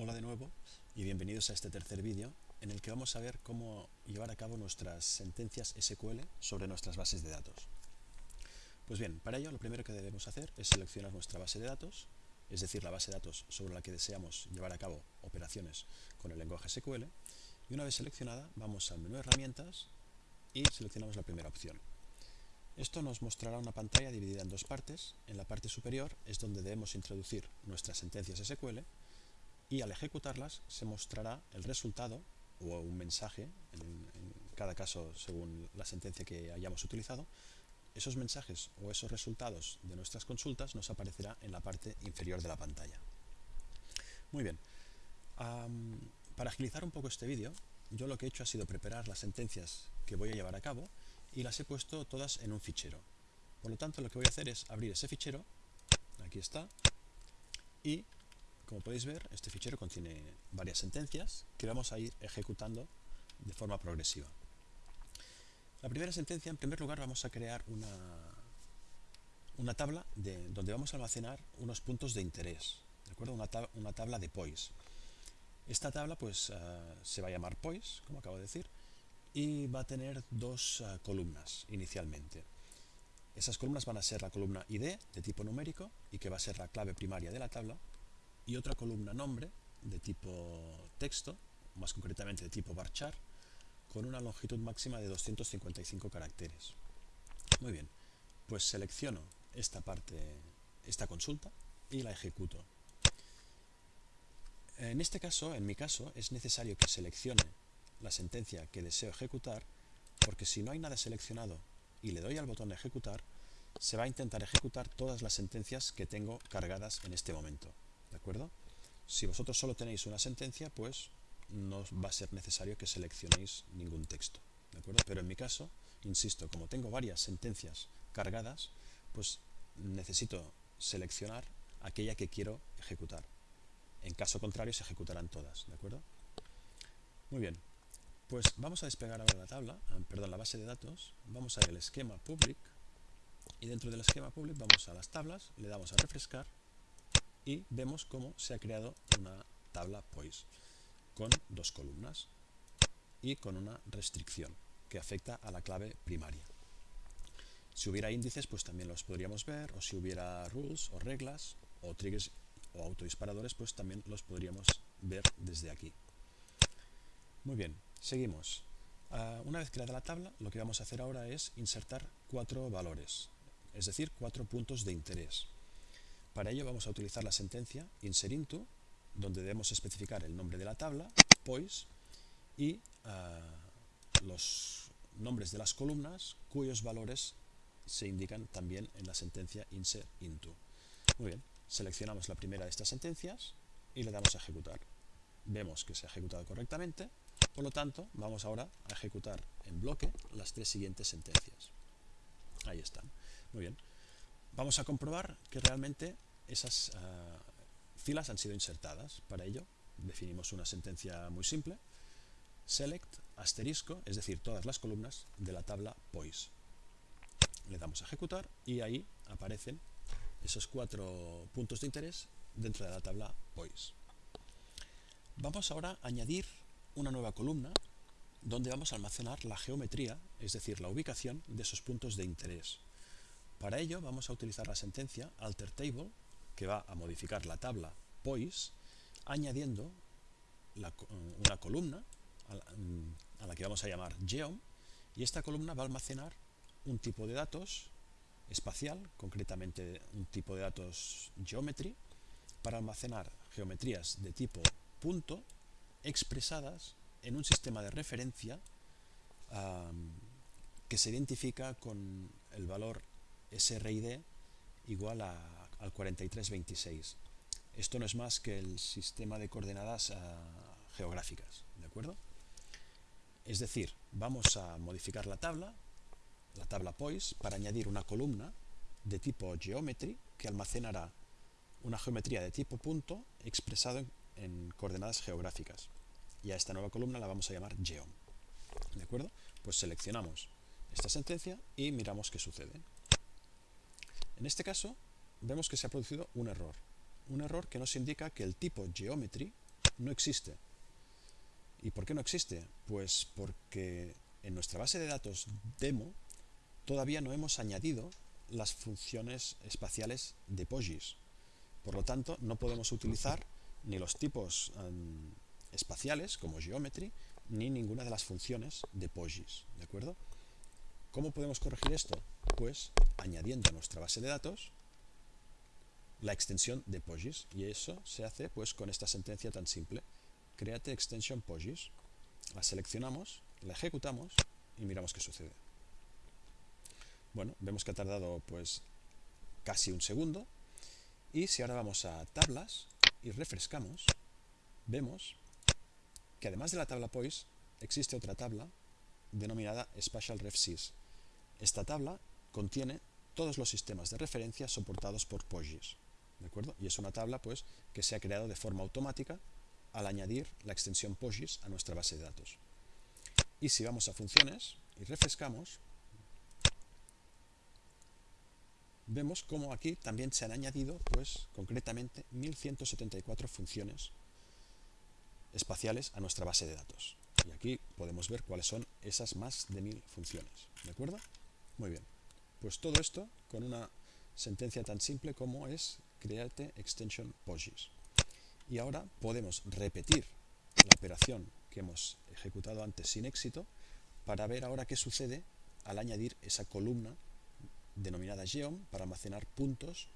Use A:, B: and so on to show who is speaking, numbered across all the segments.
A: Hola de nuevo y bienvenidos a este tercer vídeo en el que vamos a ver cómo llevar a cabo nuestras sentencias SQL sobre nuestras bases de datos. Pues bien, para ello lo primero que debemos hacer es seleccionar nuestra base de datos, es decir, la base de datos sobre la que deseamos llevar a cabo operaciones con el lenguaje SQL, y una vez seleccionada vamos al menú herramientas y seleccionamos la primera opción. Esto nos mostrará una pantalla dividida en dos partes. En la parte superior es donde debemos introducir nuestras sentencias SQL y al ejecutarlas se mostrará el resultado o un mensaje, en, cada caso según la sentencia que hayamos utilizado, esos mensajes o esos resultados de nuestras consultas nos aparecerá en la parte inferior de la pantalla. Muy bien, para agilizar un poco este vídeo, yo lo que he hecho ha sido preparar las sentencias que voy a llevar a cabo y las he puesto todas en un fichero. Por lo tanto, lo que voy a hacer es abrir ese fichero, aquí está, y como podéis ver, este fichero contiene varias sentencias que vamos a ir ejecutando de forma progresiva. La primera sentencia, en primer lugar, vamos a crear una, una tabla de, donde vamos a almacenar unos puntos de interés, ¿de acuerdo? Una, una tabla de POIS. Esta tabla pues, uh, se va a llamar POIS, como acabo de decir, y va a tener dos uh, columnas inicialmente. Esas columnas van a ser la columna ID de tipo numérico y que va a ser la clave primaria de la tabla y otra columna nombre de tipo texto, más concretamente de tipo varchar, con una longitud máxima de 255 caracteres. Muy bien, pues selecciono esta parte, esta consulta y la ejecuto. En este caso, en mi caso, es necesario que seleccione la sentencia que deseo ejecutar, porque si no hay nada seleccionado y le doy al botón de ejecutar, se va a intentar ejecutar todas las sentencias que tengo cargadas en este momento. ¿De acuerdo? Si vosotros solo tenéis una sentencia, pues no va a ser necesario que seleccionéis ningún texto. ¿De acuerdo? Pero en mi caso, insisto, como tengo varias sentencias cargadas, pues necesito seleccionar aquella que quiero ejecutar. En caso contrario, se ejecutarán todas. ¿De acuerdo? Muy bien. Pues vamos a despegar ahora la tabla, ah, perdón, la base de datos. Vamos a ir al esquema public y dentro del esquema public vamos a las tablas, le damos a refrescar y vemos cómo se ha creado una tabla POIS con dos columnas y con una restricción que afecta a la clave primaria. Si hubiera índices, pues también los podríamos ver, o si hubiera rules o reglas, o triggers o autodisparadores, pues también los podríamos ver desde aquí. Muy bien, seguimos. Uh, una vez creada la tabla, lo que vamos a hacer ahora es insertar cuatro valores, es decir, cuatro puntos de interés. Para ello vamos a utilizar la sentencia inserinto, donde debemos especificar el nombre de la tabla, POIS, y uh, los nombres de las columnas cuyos valores se indican también en la sentencia inserinto. Muy bien, seleccionamos la primera de estas sentencias y le damos a ejecutar. Vemos que se ha ejecutado correctamente, por lo tanto vamos ahora a ejecutar en bloque las tres siguientes sentencias. Ahí están. Muy bien. Vamos a comprobar que realmente esas uh, filas han sido insertadas. Para ello definimos una sentencia muy simple, select asterisco, es decir, todas las columnas de la tabla POIS. Le damos a ejecutar y ahí aparecen esos cuatro puntos de interés dentro de la tabla POIS. Vamos ahora a añadir una nueva columna donde vamos a almacenar la geometría, es decir, la ubicación de esos puntos de interés. Para ello vamos a utilizar la sentencia alterTable que va a modificar la tabla POIS añadiendo una columna a la, que vamos a llamar geom y esta columna va a almacenar un tipo de datos espacial, concretamente un tipo de datos geometry, para almacenar geometrías de tipo punto expresadas en un sistema de referencia que se identifica con el valor SRID igual a al 4326. Esto no es más que el sistema de coordenadas uh, geográficas, ¿de acuerdo? Es decir, vamos a modificar la tabla, la tabla POIS, para añadir una columna de tipo geometry que almacenará una geometría de tipo punto expresado en, en coordenadas geográficas. Y a esta nueva columna la vamos a llamar geom. ¿De acuerdo? Pues seleccionamos esta sentencia y miramos qué sucede. En este caso, vemos que se ha producido un error. Un error que nos indica que el tipo geometry no existe. ¿Y por qué no existe? Pues porque en nuestra base de datos demo todavía no hemos añadido las funciones espaciales de POSIX. Por lo tanto, no podemos utilizar ni los tipos um, espaciales como geometry ni ninguna de las funciones de POSIX. ¿De acuerdo? ¿Cómo podemos corregir esto? Pues añadiendo a nuestra base de datos la extensión de POSIX y eso se hace pues con esta sentencia tan simple. Create extension POSIX la seleccionamos, la ejecutamos y miramos qué sucede. Bueno, vemos que ha tardado pues casi un segundo. Y si ahora vamos a tablas y refrescamos vemos que además de la tabla POIS existe otra tabla denominada Spatial RefSys. Esta tabla contiene todos los sistemas de referencia soportados por POSIX ¿de acuerdo? Y es una tabla pues, que se ha creado de forma automática al añadir la extensión POSIX a nuestra base de datos. Y si vamos a funciones y refrescamos, vemos como aquí también se han añadido, pues concretamente, 1174 funciones espaciales a nuestra base de datos. Y aquí podemos ver cuáles son esas más de 1000 funciones. ¿De acuerdo? Muy bien. Pues todo esto con una sentencia tan simple como es create extension POSIX. Y ahora podemos repetir la operación que hemos ejecutado antes sin éxito para ver ahora qué sucede al añadir esa columna denominada geom para almacenar puntos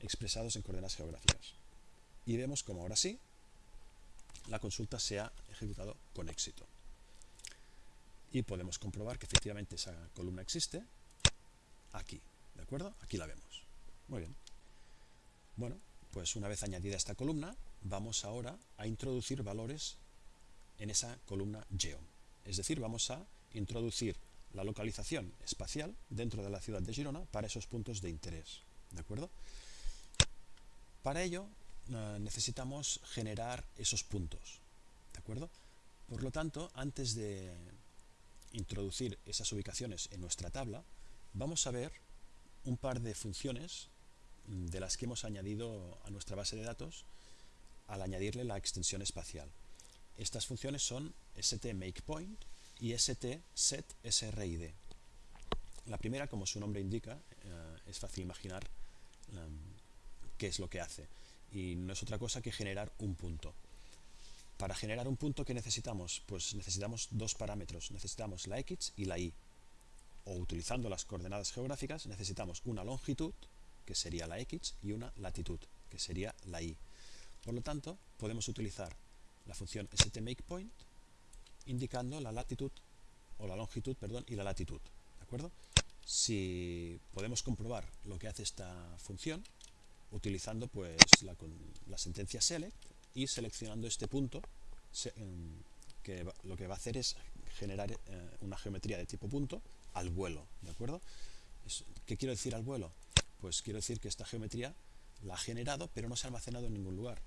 A: expresados en coordenadas geográficas. Y vemos como ahora sí la consulta se ha ejecutado con éxito. Y podemos comprobar que efectivamente esa columna existe aquí. ¿De acuerdo? Aquí la vemos. Muy bien. Bueno, pues una vez añadida esta columna, vamos ahora a introducir valores en esa columna geom. Es decir, vamos a introducir la localización espacial dentro de la ciudad de Girona para esos puntos de interés. ¿De acuerdo? Para ello eh, necesitamos generar esos puntos. ¿De acuerdo? Por lo tanto, antes de introducir esas ubicaciones en nuestra tabla, vamos a ver un par de funciones de las que hemos añadido a nuestra base de datos al añadirle la extensión espacial. Estas funciones son stMakePoint y stSetSRID. La primera, como su nombre indica, eh, es fácil imaginar em, qué es lo que hace. Y no es otra cosa que generar un punto. Para generar un punto, ¿qué necesitamos? Pues necesitamos dos parámetros. Necesitamos la x y la y. O utilizando las coordenadas geográficas, necesitamos una longitud que sería la x, y una latitud, que sería la y. Por lo tanto, podemos utilizar la función stMakePoint indicando la latitud o la longitud, perdón, y la latitud, ¿de acuerdo? Si podemos comprobar lo que hace esta función utilizando pues la, sentencia select y seleccionando este punto em, que lo que va a hacer es generar eh, una geometría de tipo punto al vuelo, ¿de acuerdo? ¿Qué quiero decir al vuelo? Pues quiero decir que esta geometría la ha generado, pero no se ha almacenado en ningún lugar.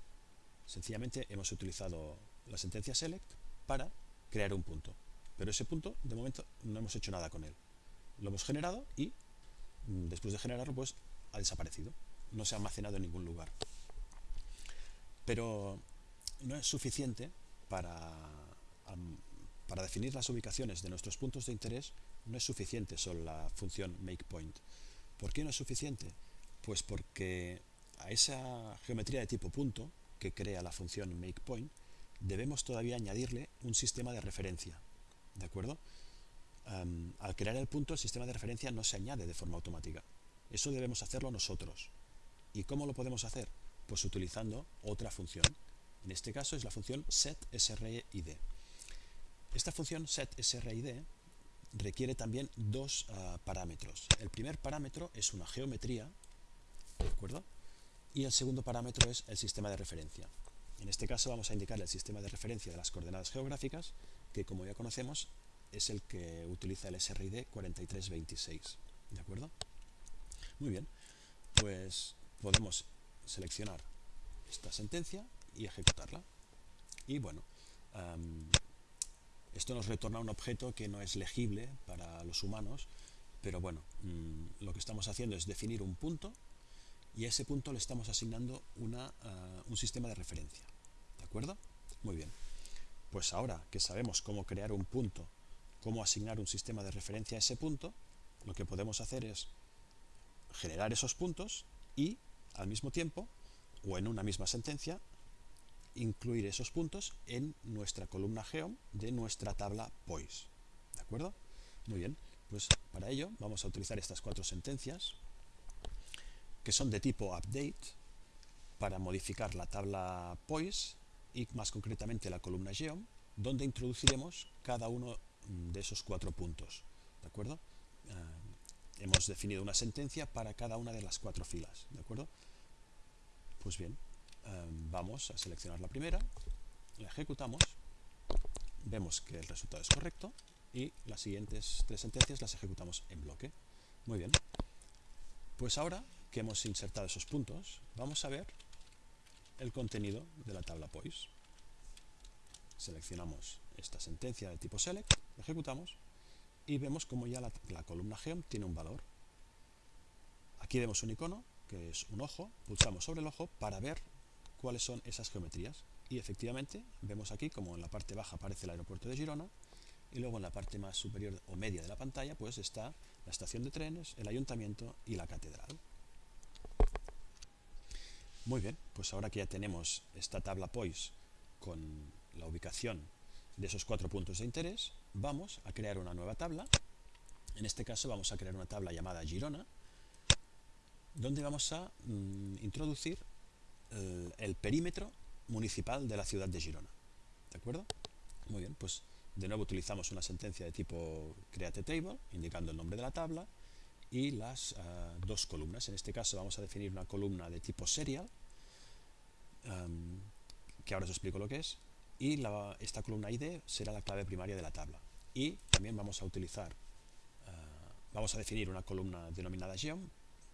A: Sencillamente hemos utilizado la sentencia select para crear un punto. Pero ese punto, de momento, no hemos hecho nada con él. Lo hemos generado y, mm, después de generarlo, pues ha desaparecido. No se ha almacenado en ningún lugar. Pero no es suficiente para, para definir las ubicaciones de nuestros puntos de interés, no es suficiente solo la función makePoint. ¿Por qué no es suficiente? Pues porque a esa geometría de tipo punto que crea la función makePoint debemos todavía añadirle un sistema de referencia. ¿De acuerdo? al crear el punto, el sistema de referencia no se añade de forma automática. Eso debemos hacerlo nosotros. ¿Y cómo lo podemos hacer? Pues utilizando otra función. En este caso es la función setSRID. Esta función setSRID requiere también dos ah, parámetros. El primer parámetro es una geometría, ¿de acuerdo? Y el segundo parámetro es el sistema de referencia. En este caso vamos a indicar el sistema de referencia de las coordenadas geográficas, que como ya conocemos es el que utiliza el SRID 4326. ¿De acuerdo? Muy bien, pues podemos seleccionar esta sentencia y ejecutarla. Y bueno, esto nos retorna un objeto que no es legible para los humanos, pero bueno, mm, lo que estamos haciendo es definir un punto y a ese punto le estamos asignando una, ah, un sistema de referencia. ¿De acuerdo? Muy bien. Pues ahora que sabemos cómo crear un punto, cómo asignar un sistema de referencia a ese punto, lo que podemos hacer es generar esos puntos y, al mismo tiempo, o en una misma sentencia, incluir esos puntos en nuestra columna geom de nuestra tabla POIS. ¿De acuerdo? Muy bien, pues para ello vamos a utilizar estas cuatro sentencias que son de tipo update para modificar la tabla POIS y más concretamente la columna geom donde introduciremos cada uno de esos cuatro puntos. ¿De acuerdo? Eh, hemos definido una sentencia para cada una de las cuatro filas. ¿De acuerdo? Pues bien, Em, vamos a seleccionar la primera, la ejecutamos, vemos que el resultado es correcto y las siguientes tres sentencias las ejecutamos en bloque. Muy bien. Pues ahora que hemos insertado esos puntos, vamos a ver el contenido de la tabla POIS. Seleccionamos esta sentencia de tipo select, ejecutamos y vemos como ya la, la columna geom tiene un valor. Aquí vemos un icono que es un ojo, pulsamos sobre el ojo para ver cuáles son esas geometrías. Y efectivamente vemos aquí como en la parte baja aparece el aeropuerto de Girona y luego en la parte más superior o media de la pantalla pues está la estación de trenes, el ayuntamiento y la catedral. Muy bien, pues ahora que ya tenemos esta tabla POIS con la ubicación de esos cuatro puntos de interés, vamos a crear una nueva tabla. En este caso vamos a crear una tabla llamada Girona, donde vamos a mm, introducir el, perímetro municipal de la ciudad de Girona. ¿De acuerdo? Muy bien, pues de nuevo utilizamos una sentencia de tipo create table, indicando el nombre de la tabla, y las ah, dos columnas. En este caso vamos a definir una columna de tipo serial, que ahora os explico lo que es, y esta columna ID será la clave primaria de la tabla. Y también vamos a utilizar, ah, vamos a definir una columna denominada geom,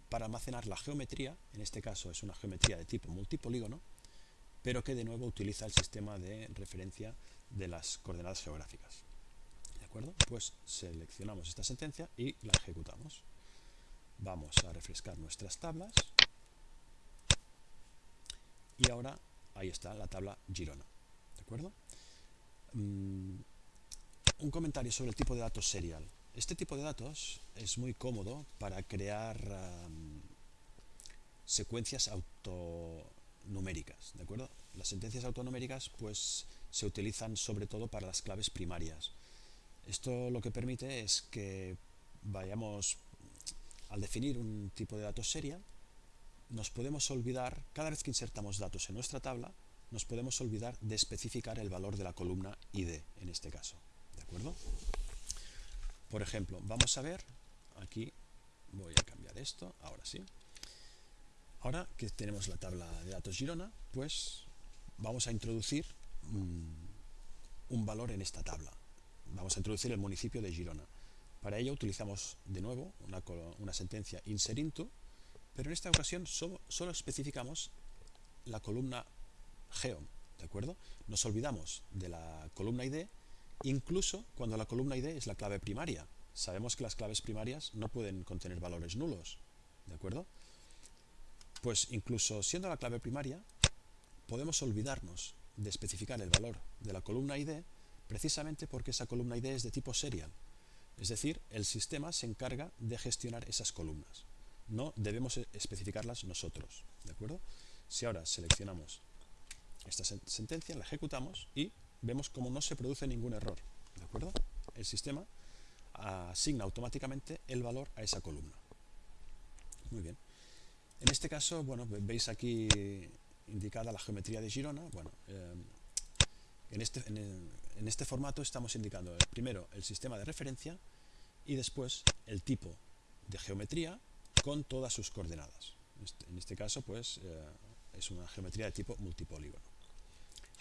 A: para almacenar la geometría, en este caso es una geometría de tipo multipolígono, pero que de nuevo utiliza el sistema de referencia de las coordenadas geográficas. ¿De acuerdo? Pues seleccionamos esta sentencia y la ejecutamos. Vamos a refrescar nuestras tablas. Y ahora ahí está la tabla Girona. ¿De acuerdo? Mm, un comentario sobre el tipo de datos serial. Este tipo de datos es muy cómodo para crear secuencias autonuméricas, ¿de acuerdo? Las sentencias autonuméricas pues se utilizan sobre todo para las claves primarias. Esto lo que permite es que vayamos al definir un tipo de datos serial, nos podemos olvidar, cada vez que insertamos datos en nuestra tabla, nos podemos olvidar de especificar el valor de la columna ID en este caso. ¿De acuerdo? Por ejemplo, vamos a ver, aquí voy a cambiar esto, ahora sí. Ahora que tenemos la tabla de datos Girona, pues vamos a introducir mm, un valor en esta tabla. Vamos a introducir el municipio de Girona. Para ello utilizamos de nuevo una, sentencia inserinto, pero en esta ocasión solo, solo especificamos la columna geom, ¿de acuerdo? Nos olvidamos de la columna ID incluso cuando la columna ID es la clave primaria. Sabemos que las claves primarias no pueden contener valores nulos, ¿de acuerdo? Pues incluso siendo la clave primaria, podemos olvidarnos de especificar el valor de la columna ID precisamente porque esa columna ID es de tipo serial. Es decir, el sistema se encarga de gestionar esas columnas. No debemos especificarlas nosotros. ¿De acuerdo? Si ahora seleccionamos esta sentencia, la ejecutamos y vemos como no se produce ningún error. ¿De acuerdo? El sistema asigna automáticamente el valor a esa columna. Muy bien. En este caso, bueno, veis aquí indicada la geometría de Girona. Bueno, eh, en, este, en, este formato estamos indicando primero el sistema de referencia y después el tipo de geometría con todas sus coordenadas. Este, en este caso, pues, eh, es una geometría de tipo multipolígono.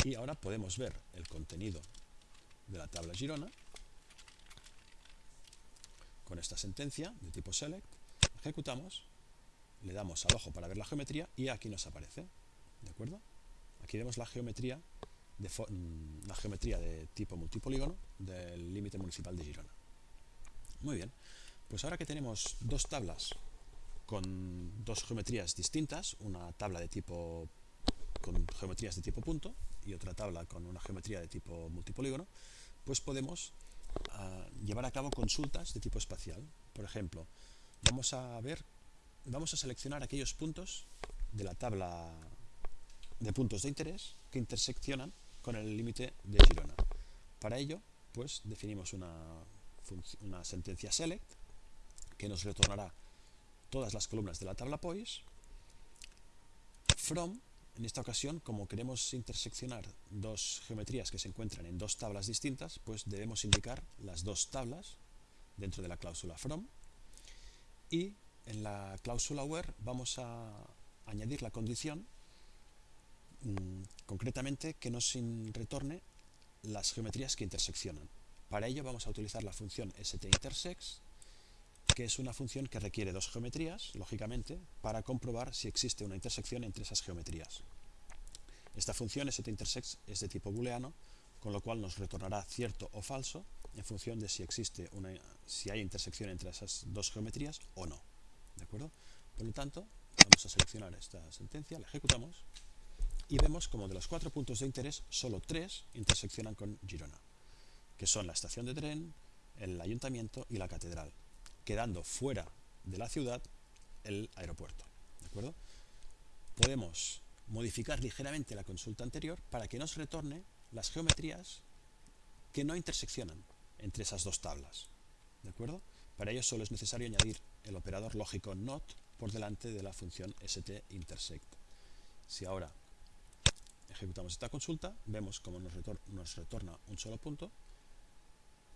A: Y ahora podemos ver el contenido de la tabla Girona con esta sentencia de tipo select, ejecutamos, le damos al ojo para ver la geometría y aquí nos aparece. ¿De acuerdo? Aquí vemos la geometría de, mm, la geometría de tipo multipolígono del límite municipal de Girona. Muy bien, pues ahora que tenemos dos tablas con dos geometrías distintas, una tabla de tipo con geometrías de tipo punto y otra tabla con una geometría de tipo multipolígono, pues podemos ah, llevar a cabo consultas de tipo espacial. Por ejemplo, vamos a ver, vamos a seleccionar aquellos puntos de la tabla de puntos de interés que interseccionan con el límite de Girona. Para ello, pues definimos una, una sentencia select que nos retornará todas las columnas de la tabla POIS. From, en esta ocasión, como queremos interseccionar dos geometrías que se encuentran en dos tablas distintas, pues debemos indicar las dos tablas dentro de la cláusula from. Y en la cláusula where vamos a añadir la condición mm, concretamente que nos retorne las geometrías que interseccionan. Para ello vamos a utilizar la función stintersects que es una función que requiere dos geometrías, lógicamente, para comprobar si existe una intersección entre esas geometrías. Esta función es de tipo booleano, con lo cual nos retornará cierto o falso en función de si existe una, si hay intersección entre esas dos geometrías o no. ¿De acuerdo? Por lo tanto, vamos a seleccionar esta sentencia, la ejecutamos y vemos como de los cuatro puntos de interés, solo tres interseccionan con Girona, que son la estación de tren, el ayuntamiento y la catedral quedando fuera de la ciudad el aeropuerto. ¿De acuerdo? Podemos modificar ligeramente la consulta anterior para que nos retorne las geometrías que no interseccionan entre esas dos tablas. ¿De acuerdo? Para ello solo es necesario añadir el operador lógico NOT por delante de la función stintersect. Si ahora ejecutamos esta consulta, vemos cómo nos, nos retorna un solo punto,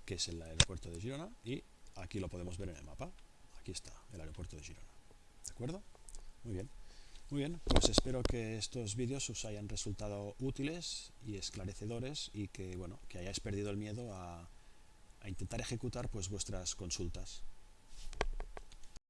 A: que es el aeropuerto de Girona, y Aquí lo podemos ver en el mapa. Aquí está, el aeropuerto de Girona. ¿De acuerdo? Muy bien. Muy bien, pues espero que estos vídeos os hayan resultado útiles y esclarecedores y que, bueno, que hayáis perdido el miedo a, intentar ejecutar pues vuestras consultas.